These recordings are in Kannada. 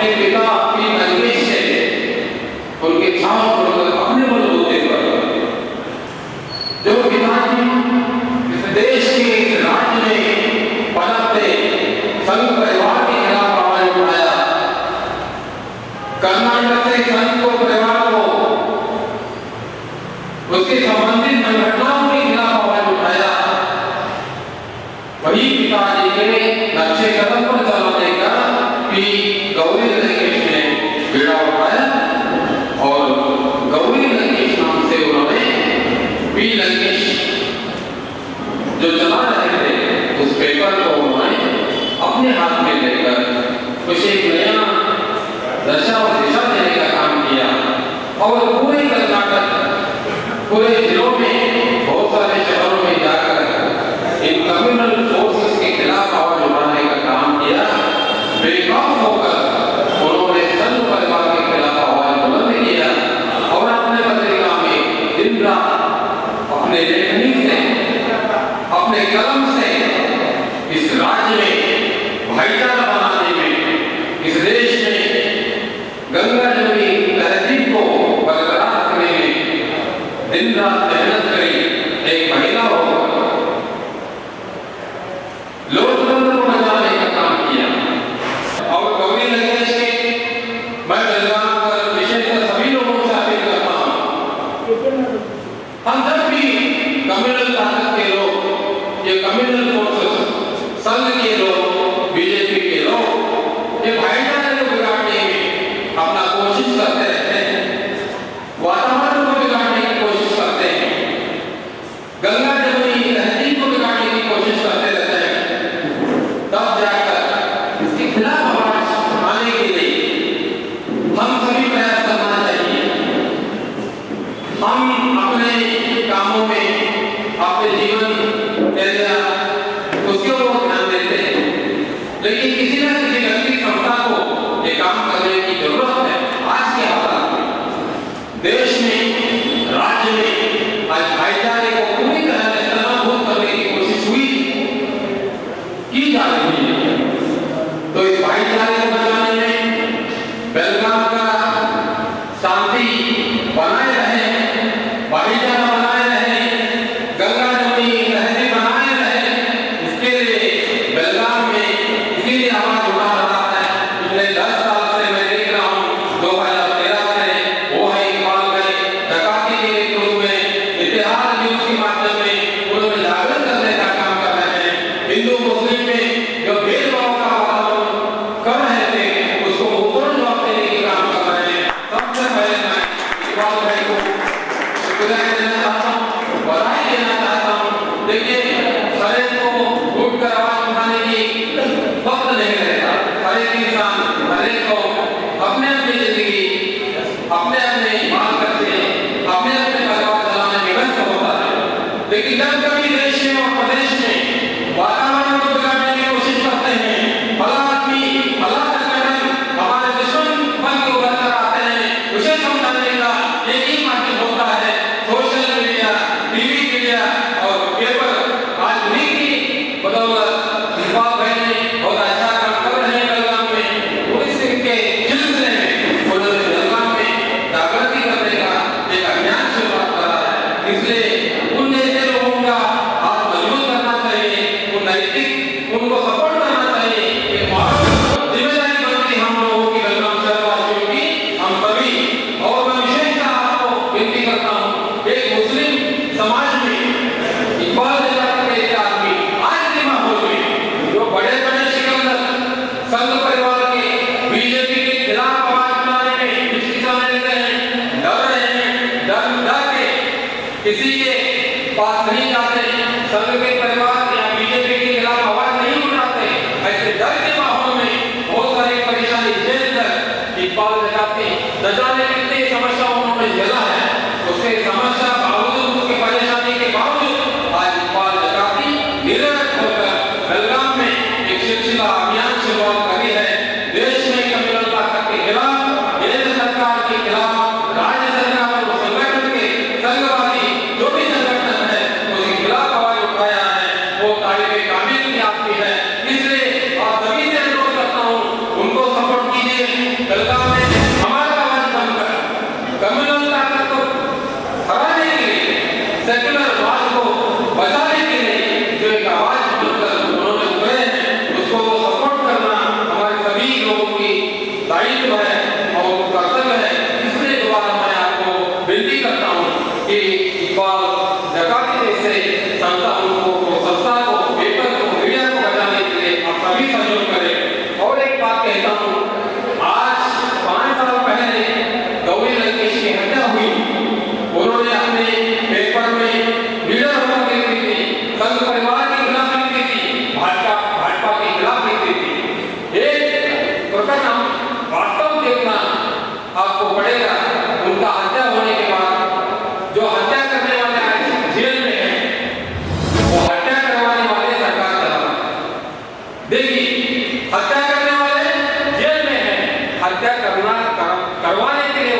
अपने पिता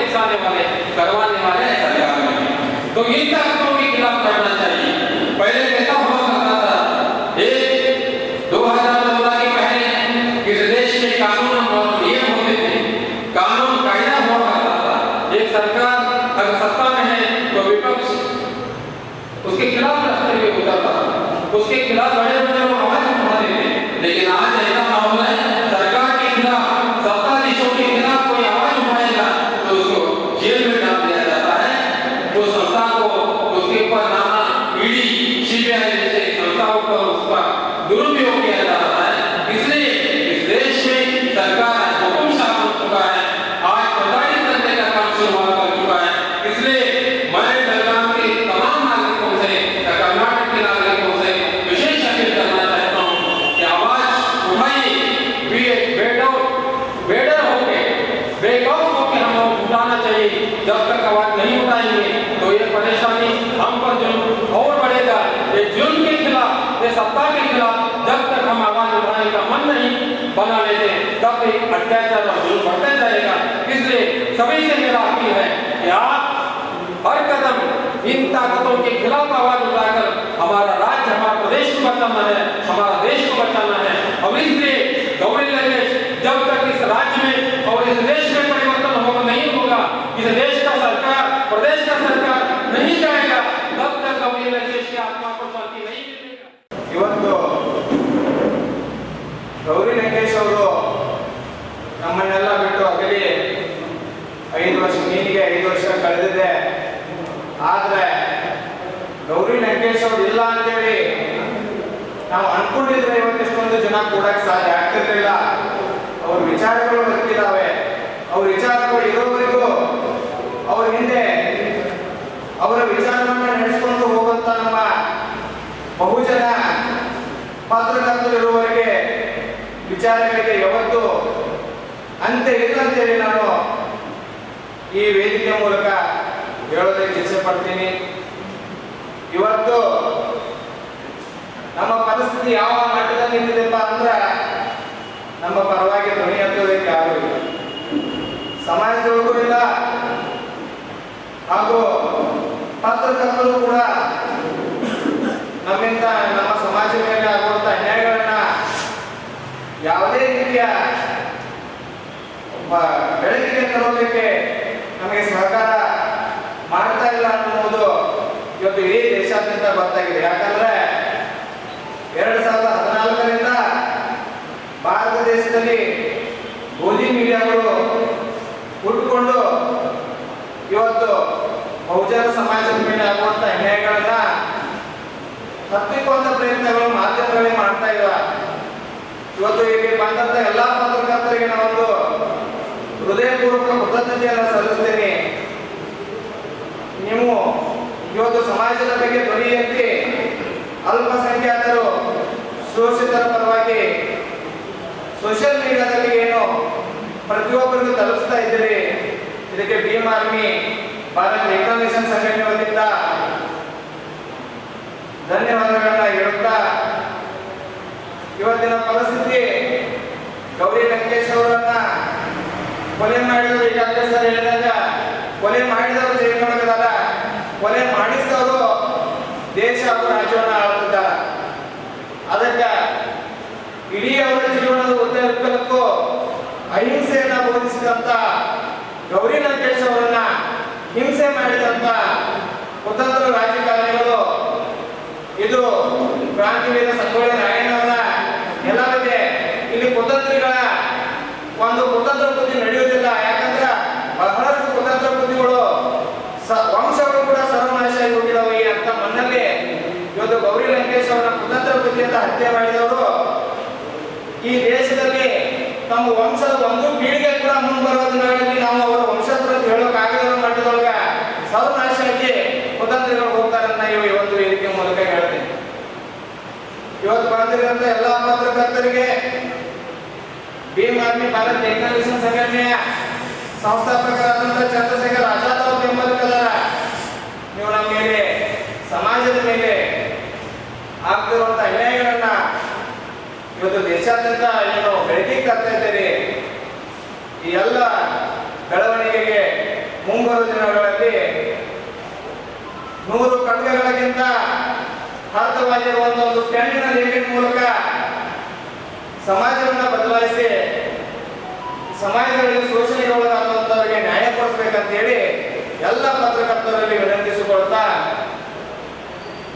दिखाने वाले करवाने वाले ऐसा तो इन ताकतों के खिलाफ करना चाहिए। आवाज़ नहीं उठाएँगे तो ये परेशानी हम पर जुल्म और बढ़ेगा। ये जुल्म के खिलाफ, ये सत्ता के खिलाफ जब तक हम आवाज़ उठाने का मन नहीं बना लेते तब एक अत्याचार और जुल्म बढ़ता जाएगा। इसलिए सभी से मेरा अपील है कि आप हर कदम इन ताकतों के खिलाफ आवाज़ उठाकर हमारा राज्य, हमारा प्रदेश को बचाना है, हमारा देश को बचाना है। और इसलिए गौरी जब तक इस राज्य में और इस देश में परिवर्तन होगा नहीं होगा, इस देश प्रदेश का सरकार नहीं जाएगा। तब तक हम नरेश की आत्मा को शांति नहीं मिलेगा। ಇವತ್ತು ಗೌರಿ ಲಂಕೇಶ್ ಅವರು ನಮ್ಮನ್ನೆಲ್ಲ ಬಿಟ್ಟು ಅಗಲಿ ಐದು ವರ್ಷ ನೀನಿಗೆ ಐದು ವರ್ಷ ಕಳೆದಿದೆ. ಆದರೆ ಗೌರಿ ಲಂಕೇಶ್ ಅವ್ರು ಇಲ್ಲ ಅಂತೇಳಿ ನಾವು ಅನ್ಕೊಂಡಿದ್ರೆ ಇವತ್ತೆಷ್ಟೊಂದು ಜನ ಕೂಡಕ್ಕೆ ಸಾಧ್ಯ ಆಗ್ತಿರ್ಲಿಲ್ಲ ಅವ್ರ ವಿಚಾರಗಳು ಬರ್ತಿದ್ದಾವೆ. ಅವ್ರ ವಿಚಾರಗಳು ಇರೋವರೆಗೂ ಅವ್ರ ಹಿಂದೆ ವಿಚಾರಗಳಿಗೆ ಯಾವತ್ತು ಅಂತ ಇಲ್ಲ ಅಂತೇಳಿ ನಾನು ಈ ವೇದಿಕೆ ಮೂಲಕ ಹೇಳೋದಕ್ಕೆ ಇಚ್ಛೆ ಪಡ್ತೀನಿ ಇವತ್ತು ನಮ್ಮ ಪರಿಸ್ಥಿತಿ ಯಾವ ಮಟ್ಟದಲ್ಲಿ ನಿಂತಿದೆಪ್ಪ ಅಂದ್ರೆ ನಮ್ಮ ಪರವಾಗಿ ಧ್ವನಿ ಹತ್ತೋದಕ್ಕೆ ಯಾರು ಇಲ್ಲ. ಸಮಾಜದೊಳಗೂ ಇಲ್ಲ. ಹಾಗೂ ಪತ್ರಕರ್ತರು ಕೂಡ ನಮ್ಮಿಂದ ನಮ್ಮ ಸಮಾಜ ಮೇಲೆ ಆಗುವಂತ ಅನ್ಯಾಯಗಳ ಯಾವುದೇ ರೀತಿಯ ಒಬ್ಬ ಬೆಳಕಿಗೆ ತರೋದಕ್ಕೆ ನಮಗೆ ಸಹಕಾರ ಮಾಡ್ತಾ ಇಲ್ಲ ಅನ್ನುವುದು ಇವತ್ತು ಇಡೀ ದೇಶಾದ್ಯಂತ ಗೊತ್ತಾಗಿದೆ. ಯಾಕಂದ್ರೆ ಎರಡ್ ಸಾವಿರದ ಹದಿನಾಲ್ಕರಿಂದ ಭಾರತ ದೇಶದಲ್ಲಿ ಗೋಧಿ ಮೀಡಿಯಾಗಳು ಹುಟ್ಟುಕೊಂಡು ಇವತ್ತು ಬಹುಜನ ಸಮಾಜದ ಮೇಲೆ ಆಗುವಂತ ಅನ್ಯಾಯಗಳನ್ನ ತಪ್ಪಿಕೊಂಡ ಪ್ರಯತ್ನಗಳು ಮಾಧ್ಯಮಗಳೇ ಮಾಡ್ತಾ ಇರುವ ಇವತ್ತು ಇಲ್ಲಿ ಬಂದಂತ ಎಲ್ಲಾ ಪತ್ರಕರ್ತರಿಗೆ ನಾವೊಂದು ಹೃದಯಪೂರ್ವಕ ಕೃತಜ್ಞತೆಯನ್ನು ಸಲ್ಲಿಸ್ತೇನೆ. ನೀವು ಇವತ್ತು ಸಮಾಜದ ಬಗ್ಗೆ ಧ್ವನಿ ಎತ್ತಿ ಅಲ್ಪಸಂಖ್ಯಾತರು ಶೋಷಿತರ ಪರವಾಗಿ ಸೋಷಿಯಲ್ ಮೀಡಿಯಾದಲ್ಲಿ ಏನು ಪ್ರತಿಯೊಬ್ಬರಿಗೂ ತಲುಪಿಸ್ತಾ ಇದ್ದೀರಿ. ಇದಕ್ಕೆ ಭೀಮ್ ಆರ್ಮಿ ಭಾರತ ಮಿಷನ್ ಸಂಘಟನೆ ವತಿಯಿಂದ ಧನ್ಯವಾದಗಳನ್ನ ಹೇಳುತ್ತಾ ಇವತ್ತಿನ ಪರಿಸ್ಥಿತಿ, ಗೌರಿ ಲಂಕೇಶ್ ಅವರನ್ನ ಕೊಲೆ ಮಾಡಿದವರು ಈಗಾಗಲೇ ಸರ್ ಹೇಳಿದಾಗ, ಕೊಲೆ ಮಾಡಿದವರು ಜೈಲಿನೊಳಗದಾರ ಕೊಲೆ ಮಾಡಿಸಿದವರು ದೇಶ ಹಾಗೂ ರಾಜ್ಯವನ್ನು ಆಳುತ್ತಿದ್ದಾರ ಅದಕ್ಕೆ ಇಡೀ ಅವರ ಜೀವನದ ಉದ್ದಕ್ಕೂ ಅಹಿಂಸೆಯನ್ನ ಬೋಧಿಸಿದಂತ ಗೌರಿ ಲಂಕೇಶ್ ಅವರನ್ನ ಹಿಂಸೆ ಮಾಡಿದಂತ ಕುತಂತ್ರ ರಾಜಕಾರಣಿಗಳು ಇದು ಕ್ರಾಂತಿವೀರ ಸಂಗೊಳ್ಳಿ ರಾಯಣ್ಣವರ ನೆಲವಿದೆ ಇಲ್ಲಿ ಕುತಂತ್ರಿಗಳ ಒಂದು ಕುತಂತ್ರ ಬುದ್ಧಿ ನಡೆಯುವುದಿಲ್ಲ ಯಾಕಂದ್ರೆ ಬಹಳಷ್ಟು ಕುತಂತ್ರ ಬುದ್ಧಿಗಳು ಸ- ವಂಶಗಳು ಕೂಡ ಸರ್ವನಾಶ ಆಗಿ ಹೋಗಿದಾವೆ ಈ ಅಂತ ಮಣ್ಣಲ್ಲಿ ಇವತ್ತು ಗೌರಿ ಲಂಕೇಶ್ ಅವರ ಕುತಂತ್ರ ಬುದ್ಧಿಯಿಂದ ಹತ್ಯೆ ಮಾಡಿದವರು ಈ ದೇಶದಲ್ಲಿ ತಮ್ಮ ವಂಶದ ಒಂದು ಪೀಳಿಗೆ ಕೂಡ ಮುಂಬರೋದಿನಲ್ಲಿ ನಾವು ಅವರ ವಂಶತ್ರ ಹೇಳೋಕ್ಕಾಗದ ಮಾಡಿದೊಳಗ ಸರ್ವನಾಶ ಆಗಿ ಕುತಂತ್ರಿಗಳು ಹೋಗ್ತಾರಂತ ಇವು ಇವತ್ತು ವೇದಿಕೆ ಮೂಲಕ ಹೇಳ್ತೀನಿ. ಇವತ್ತು ಬಂದಿರುವಂತ ಎಲ್ಲಾ ಪತ್ರಕರ್ತರಿಗೆ ಭೀಮ್ ಆರ್ಮಿ ಭಾರತ್ ಟೆಕ್ನಾಲಜಿ ಸಂಘಟನೆಯ ಸಂಸ್ಥಾಪಕರಾದಂತಹ ಚಂದ್ರಶೇಖರ್ ಆಜಾದ್ ಅವ್ರ ಬೆಂಬಲಿಗದಾರ ನೀವು ನಮ್ಮ ಮೇಲೆ, ಸಮಾಜದ ಮೇಲೆ ಆಗ್ತಿರುವಂತ ಅನ್ಯಾಯಗಳನ್ನ ಇವತ್ತು ದೇಶಾದ್ಯಂತ ಏನು ಬೆಳಕಿಗೆ ತರ್ತಾ ಇದ್ದೀರಿ ಈ ಎಲ್ಲ ಬೆಳವಣಿಗೆಗೆ ಮುಂಬರುವ ದಿನಗಳಲ್ಲಿ ನೂರು ಖಡ್ಗಗಳಿಗಿಂತ ಭಾರತವಾಗಿರುವ ಒಂದು ಪೆನ್ನಿನ ಲೇಖನ ಮೂಲಕ ಸಮಾಜವನ್ನು ಬದಲಾಯಿಸಿ ಸಮಾಜದಲ್ಲಿ ಶೋಷಣೆಗೆ ಒಳಗಾಗುವಂತವರಿಗೆ ನ್ಯಾಯ ಕೊಡಿಸ್ಬೇಕಂತೇಳಿ ಎಲ್ಲ ಪತ್ರಕರ್ತರಲ್ಲಿ ವಿನಂತಿಸಿಕೊಳ್ತಾ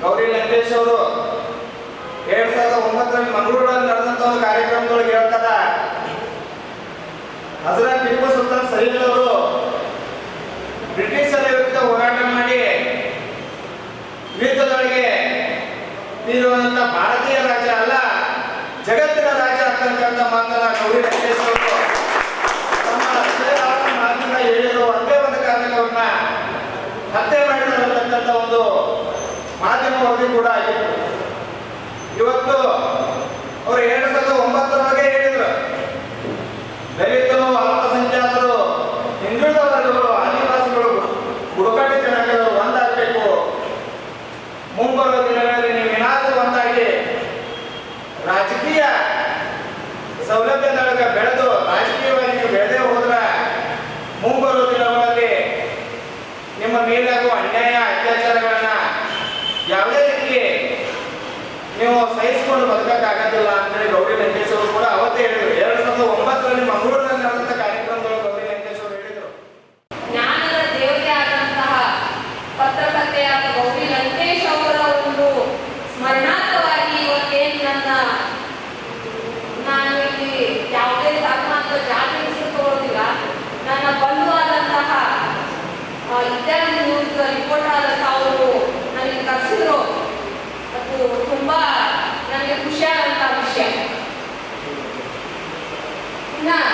ಗೌರಿ ಲಂಕೇಶ್ ಅವರು ಎರಡ್ ಸಾವಿರದ ಒಂಬತ್ತರಲ್ಲಿ ಮಂಗಳೂರಲ್ಲಿ ನಡೆದಂತ ಒಂದು ಕಾರ್ಯಕ್ರಮದೊಳಗೆ ಹೇಳ್ತಾರ ಹಜರತ್ ಟಿಪ್ಪು ಸುಲ್ತಾನ್ ಸಲೀಲ್ ಅವರು ಬ್ರಿಟಿಷರ ವಿರುದ್ಧ ಹೋರಾಟ ಮಾಡಿ ಯುದ್ಧದೊಳಗೆ ನೀಡುವಂತ ಭಾರತೀಯ ರಾಜ ಅಲ್ಲ, ಜಗತ್ತಿನ ರಾಜ ಅಂತಕ್ಕಂಥ ಮಾತನ್ನ ಗೌರಿ ತಮ್ಮ ಹೃದಯದ ಮಾತಿನಿಂದ ಹೇಳಿದ್ರು ಒಂದೇ ಒಂದು ಹತ್ಯೆ ಮಾಡಿರತಕ್ಕಂಥ ಒಂದು ಮಾಧ್ಯಮ ವರದಿ ಕೂಡ ಆಗಿತ್ತು. ಇವತ್ತು ಅವರು ಎರಡ್ ಸಾವಿರದ ಒಂಬತ್ತರೊಳಗೆ ಹೇಳಿದ್ರು. ದಲಿತರು, ಅಲ್ಪಸಂಖ್ಯಾತರು ಹಿಂದುಳಿದ ವರ್ಗಗಳು ಆದಿವಾಸಿಗಳು ಬುಡಕಟ್ಟು ಜನಗಳು ಒಂದಾಗಬೇಕು. ಮುಂಬರುವ ದಿನಗಳಲ್ಲಿ ನೀವು ಏನಾದರೂ ಒಂದಾಗಿ ರಾಜಕೀಯ ಸೌಲಭ್ಯದೊಳಗೆ ಬೆಳೆದು ರಾಜಕೀಯವಾಗಿ ನೀವು ಬೆಳೆದೇ ಹೋದ್ರೆ ಮುಂಬರುವ ದಿನಗಳಲ್ಲಿ ನಿಮ್ಮ ಮೇಲಾಗುವ ಅನ್ಯಾಯ ಅತ್ಯಾಚಾರಗಳನ್ನ ಯಾವುದೇ ರೀತಿ ನೀವು ಸಹಿಸಿಕೊಂಡು ಬದುಕಕ್ಕಾಗೋದಿಲ್ಲ ಅಂತೇಳಿ ಗೌರಿ ಲಂಕೇಶ್ ಅವರು ಕೂಡ ಅವತ್ತೇ ಹೇಳಿದ್ರು. ಎರಡ್ ಸಾವಿರದ ಒಂಬತ್ತರಲ್ಲಿ ಮಂಗಳೂರಿನಲ್ಲಿ lembar yang dikhusyarkan. Nah,